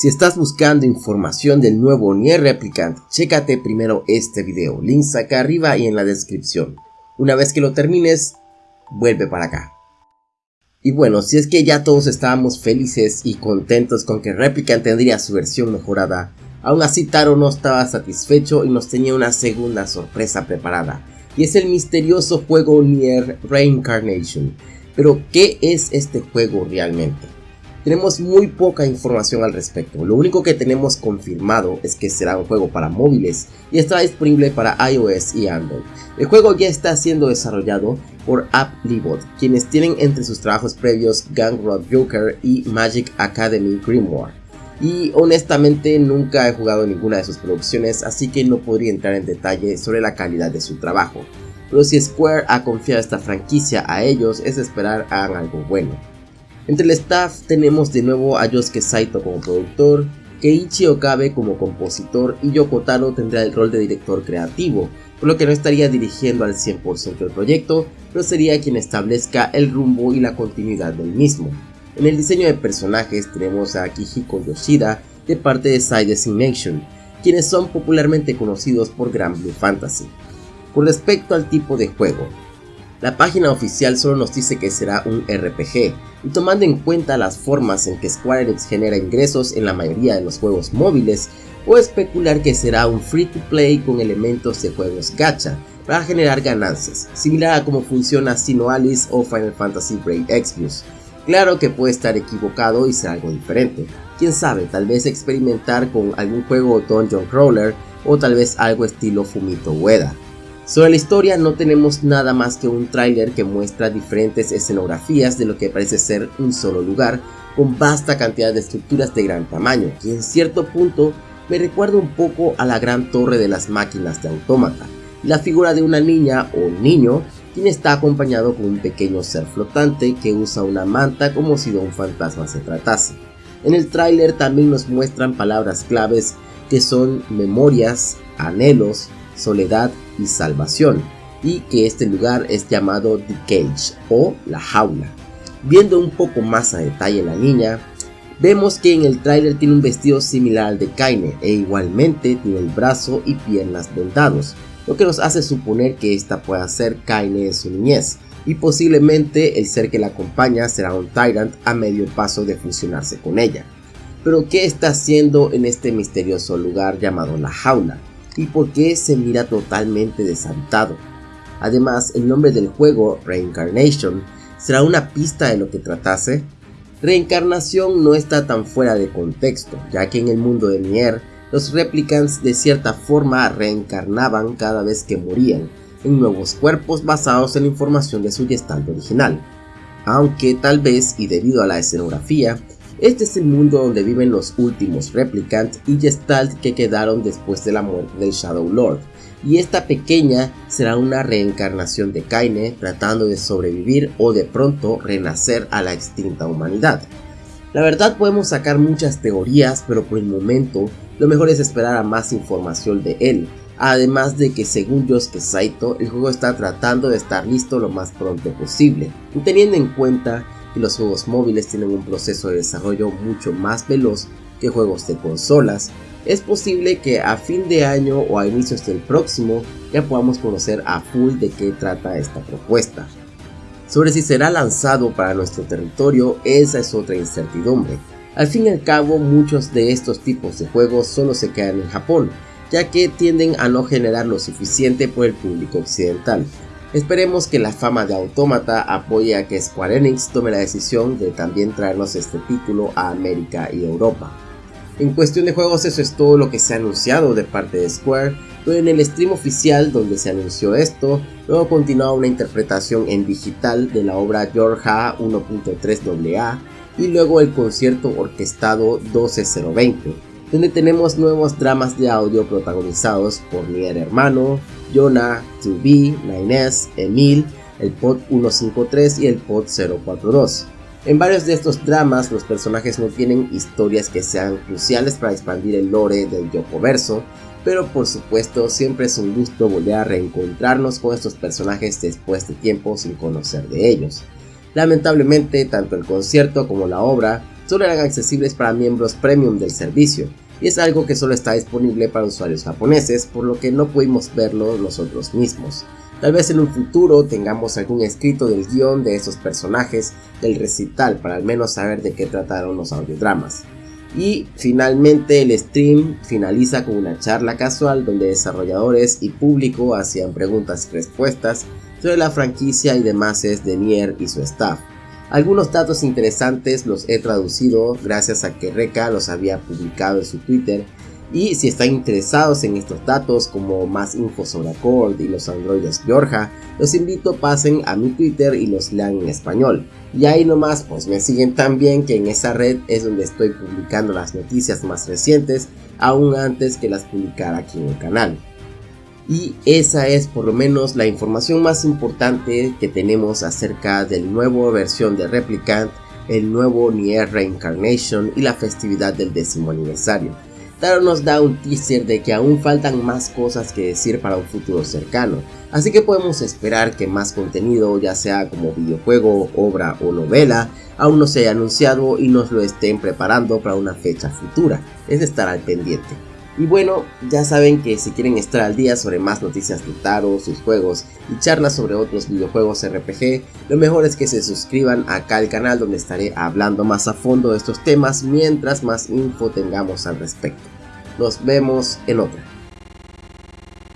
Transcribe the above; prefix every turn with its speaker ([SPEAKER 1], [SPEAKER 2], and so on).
[SPEAKER 1] Si estás buscando información del nuevo Nier Replicant, chécate primero este video, links acá arriba y en la descripción. Una vez que lo termines, vuelve para acá. Y bueno, si es que ya todos estábamos felices y contentos con que Replicant tendría su versión mejorada, aún así Taro no estaba satisfecho y nos tenía una segunda sorpresa preparada, y es el misterioso juego Nier Reincarnation. Pero, ¿qué es este juego realmente? Tenemos muy poca información al respecto, lo único que tenemos confirmado es que será un juego para móviles y estará disponible para iOS y Android. El juego ya está siendo desarrollado por AppLibot, quienes tienen entre sus trabajos previos Gang Road Joker y Magic Academy Grimoire. Y honestamente nunca he jugado ninguna de sus producciones, así que no podría entrar en detalle sobre la calidad de su trabajo. Pero si Square ha confiado esta franquicia a ellos, es esperar hagan algo bueno. Entre el staff tenemos de nuevo a Yosuke Saito como productor, Keiichi Okabe como compositor y Yoko Taro tendrá el rol de director creativo, por lo que no estaría dirigiendo al 100% el proyecto, pero sería quien establezca el rumbo y la continuidad del mismo. En el diseño de personajes tenemos a Akihiko Yoshida de parte de Side Designation, quienes son popularmente conocidos por Grand Blue Fantasy. Con respecto al tipo de juego, la página oficial solo nos dice que será un RPG, y tomando en cuenta las formas en que Square Enix genera ingresos en la mayoría de los juegos móviles, o especular que será un free to play con elementos de juegos gacha para generar ganancias, similar a cómo funciona Sino Alice o Final Fantasy Break Exvius. Claro que puede estar equivocado y ser algo diferente, quién sabe, tal vez experimentar con algún juego Dungeon Crawler o tal vez algo estilo Fumito Ueda. Sobre la historia no tenemos nada más que un tráiler que muestra diferentes escenografías de lo que parece ser un solo lugar con vasta cantidad de estructuras de gran tamaño, que en cierto punto me recuerda un poco a la gran torre de las máquinas de autómata, la figura de una niña o niño quien está acompañado con un pequeño ser flotante que usa una manta como si de un fantasma se tratase. En el tráiler también nos muestran palabras claves que son memorias, anhelos, soledad y salvación, y que este lugar es llamado The Cage o la jaula. Viendo un poco más a detalle la niña, vemos que en el tráiler tiene un vestido similar al de Kaine e igualmente tiene el brazo y piernas vendados, lo que nos hace suponer que esta pueda ser Kaine en su niñez, y posiblemente el ser que la acompaña será un Tyrant a medio paso de fusionarse con ella. Pero ¿qué está haciendo en este misterioso lugar llamado la jaula? Y por qué se mira totalmente deshabitado. Además, el nombre del juego, Reincarnation, será una pista de lo que tratase. Reencarnación no está tan fuera de contexto, ya que en el mundo de Nier, los replicants de cierta forma reencarnaban cada vez que morían, en nuevos cuerpos basados en la información de su gestalt original. Aunque tal vez, y debido a la escenografía, este es el mundo donde viven los últimos Replicant y Gestalt que quedaron después de la muerte del Shadow Lord, y esta pequeña será una reencarnación de Kaine tratando de sobrevivir o de pronto renacer a la extinta humanidad. La verdad podemos sacar muchas teorías, pero por el momento lo mejor es esperar a más información de él, además de que según Yosuke Saito el juego está tratando de estar listo lo más pronto posible, teniendo en cuenta y los juegos móviles tienen un proceso de desarrollo mucho más veloz que juegos de consolas, es posible que a fin de año o a inicios del próximo ya podamos conocer a full de qué trata esta propuesta. Sobre si será lanzado para nuestro territorio, esa es otra incertidumbre. Al fin y al cabo, muchos de estos tipos de juegos solo se quedan en Japón, ya que tienden a no generar lo suficiente por el público occidental, Esperemos que la fama de Autómata apoye a que Square Enix tome la decisión de también traernos este título a América y Europa. En cuestión de juegos eso es todo lo que se ha anunciado de parte de Square, pero en el stream oficial donde se anunció esto, luego continuaba una interpretación en digital de la obra Georgia 1.3 AA y luego el concierto orquestado 12020, donde tenemos nuevos dramas de audio protagonizados por Nier Hermano, Jonah, 2B, 9S, Emil, el pod 153 y el pod 042. En varios de estos dramas los personajes no tienen historias que sean cruciales para expandir el lore del Yokoverso, pero por supuesto siempre es un gusto volver a reencontrarnos con estos personajes después de tiempo sin conocer de ellos. Lamentablemente tanto el concierto como la obra solo eran accesibles para miembros premium del servicio, y es algo que solo está disponible para usuarios japoneses, por lo que no pudimos verlo nosotros mismos. Tal vez en un futuro tengamos algún escrito del guion de esos personajes del recital para al menos saber de qué trataron los audiodramas. Y finalmente el stream finaliza con una charla casual donde desarrolladores y público hacían preguntas y respuestas sobre la franquicia y demás de Nier y su staff. Algunos datos interesantes los he traducido gracias a que Reka los había publicado en su Twitter y si están interesados en estos datos como más info sobre Accord y los androides Georgia, los invito pasen a mi Twitter y los lean en español. Y ahí nomás pues me siguen también que en esa red es donde estoy publicando las noticias más recientes aún antes que las publicara aquí en el canal. Y esa es por lo menos la información más importante que tenemos acerca del nuevo versión de Replicant, el nuevo Nier Reincarnation y la festividad del décimo aniversario. Taro nos da un teaser de que aún faltan más cosas que decir para un futuro cercano, así que podemos esperar que más contenido, ya sea como videojuego, obra o novela, aún no se haya anunciado y nos lo estén preparando para una fecha futura, es estar al pendiente. Y bueno, ya saben que si quieren estar al día sobre más noticias de Taro, sus juegos y charlas sobre otros videojuegos RPG, lo mejor es que se suscriban acá al canal donde estaré hablando más a fondo de estos temas mientras más info tengamos al respecto. Nos vemos en otra.